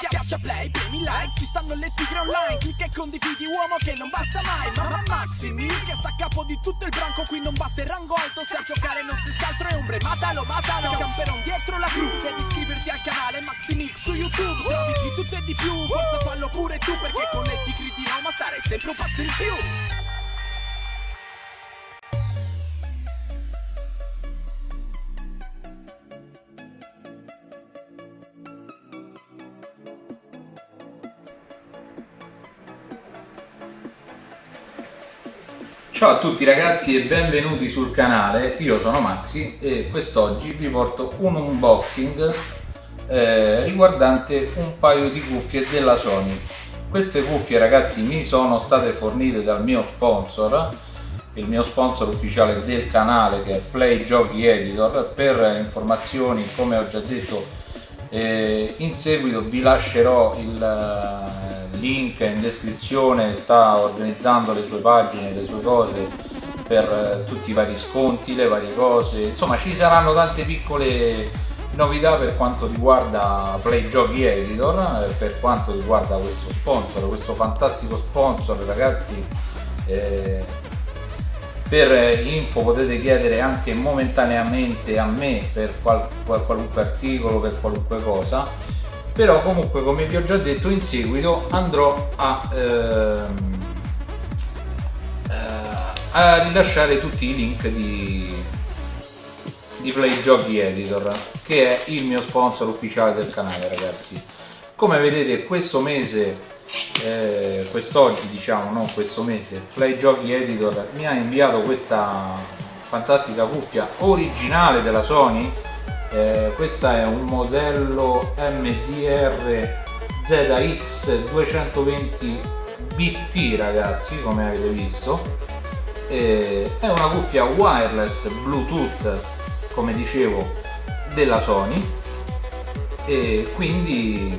Schiaccia play, premi like, ci stanno le tigre online. Clicca e condividi uomo che non basta mai. Mamma Maximi, che sta a capo di tutto il branco. Qui non basta il rango alto, se a giocare non si altro è ombre. Matalo, matalo, camperon dietro la cru. Devi iscriverti al canale Maximix su YouTube. Trovi di tutto e di più, forza fallo pure tu Perché con le tigri di Roma stare sempre un passo in più Ciao a tutti ragazzi e benvenuti sul canale, io sono Maxi e quest'oggi vi porto un unboxing eh, riguardante un paio di cuffie della Sony. Queste cuffie ragazzi mi sono state fornite dal mio sponsor, il mio sponsor ufficiale del canale che è Play Giochi Editor, per informazioni come ho già detto eh, in seguito vi lascerò il link in descrizione, sta organizzando le sue pagine, le sue cose per eh, tutti i vari sconti, le varie cose, insomma ci saranno tante piccole novità per quanto riguarda Play Giochi Editor, eh, per quanto riguarda questo sponsor, questo fantastico sponsor ragazzi eh, per info potete chiedere anche momentaneamente a me per qual, qual, qualunque articolo, per qualunque cosa però comunque come vi ho già detto in seguito andrò a, ehm, eh, a rilasciare tutti i link di, di Play Editor che è il mio sponsor ufficiale del canale ragazzi. Come vedete questo mese eh, quest'oggi diciamo non questo mese Play Editor mi ha inviato questa fantastica cuffia originale della Sony eh, questo è un modello MDR ZX 220 BT ragazzi come avete visto. Eh, è una cuffia wireless bluetooth come dicevo della Sony. E quindi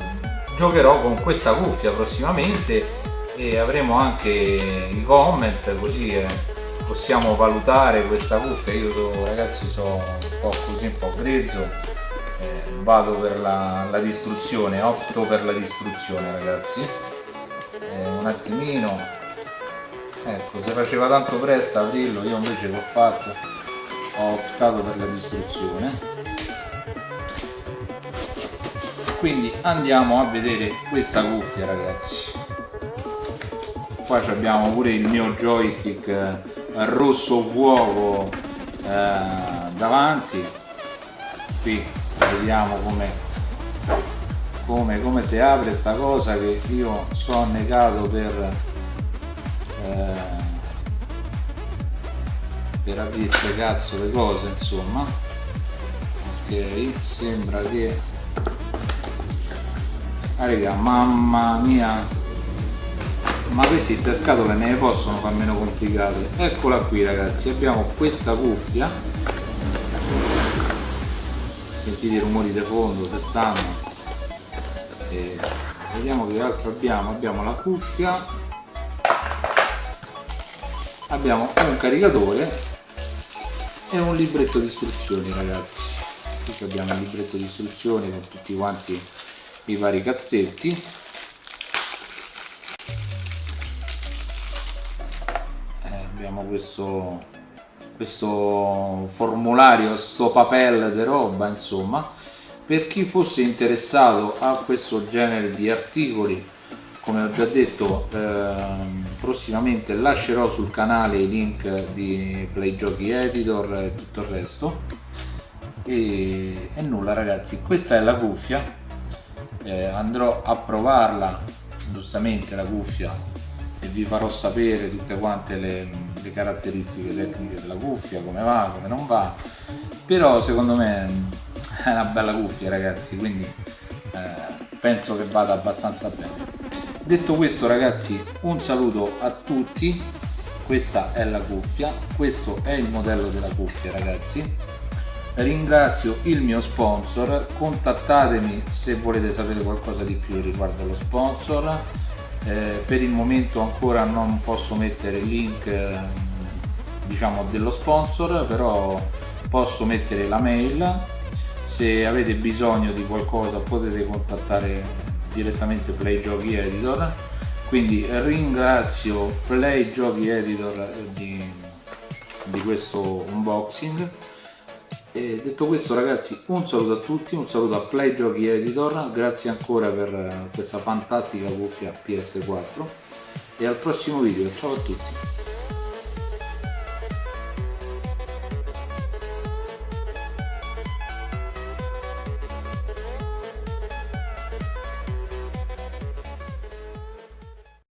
giocherò con questa cuffia prossimamente e avremo anche i comment così eh, possiamo valutare questa cuffia io so, ragazzi sono un po' così un po' grezzo eh, vado per la, la, distruzione opto per la distruzione ragazzi. Eh, un attimino. Ecco se faceva tanto presto aprirlo io invece l'ho fatto ho optato per la distruzione. Quindi andiamo a vedere questa cuffia ragazzi. Qua abbiamo pure il mio joystick rosso fuoco eh, davanti. Qui vediamo come, come, come si apre sta cosa che io sono negato per eh, per aprire cazzo le cose insomma. Ok sembra che raga mamma mia ma queste scatole ne possono far meno complicate. Eccola qui ragazzi abbiamo questa cuffia. Sentite i rumori di fondo se stanno e vediamo che altro abbiamo. Abbiamo la cuffia. Abbiamo un caricatore e un libretto di istruzioni ragazzi. Qui abbiamo il libretto di istruzioni con tutti quanti i vari cazzetti abbiamo questo, questo formulario, sto papel di roba insomma. Per chi fosse interessato a questo genere di articoli come ho già detto eh, prossimamente lascerò sul canale i link di Play Giochi Editor e tutto il resto. E, e nulla ragazzi questa è la cuffia. Eh, andrò a provarla giustamente la cuffia e vi farò sapere tutte quante le, le, caratteristiche tecniche della cuffia, come va, come non va, però secondo me è una bella cuffia ragazzi, quindi eh, penso che vada abbastanza bene. Detto questo ragazzi, un saluto a tutti, questa è la cuffia, questo è il modello della cuffia ragazzi, ringrazio il mio sponsor, contattatemi se volete sapere qualcosa di più riguardo lo sponsor, eh, per il momento ancora non posso mettere il link eh, diciamo dello sponsor però posso mettere la mail. Se avete bisogno di qualcosa potete contattare direttamente Play Giochi Editor. Quindi ringrazio Play Giochi Editor di, di questo unboxing e detto questo ragazzi un saluto a tutti, un saluto a Play Giochi Editor, grazie ancora per questa fantastica cuffia PS4 e al prossimo video, ciao a tutti!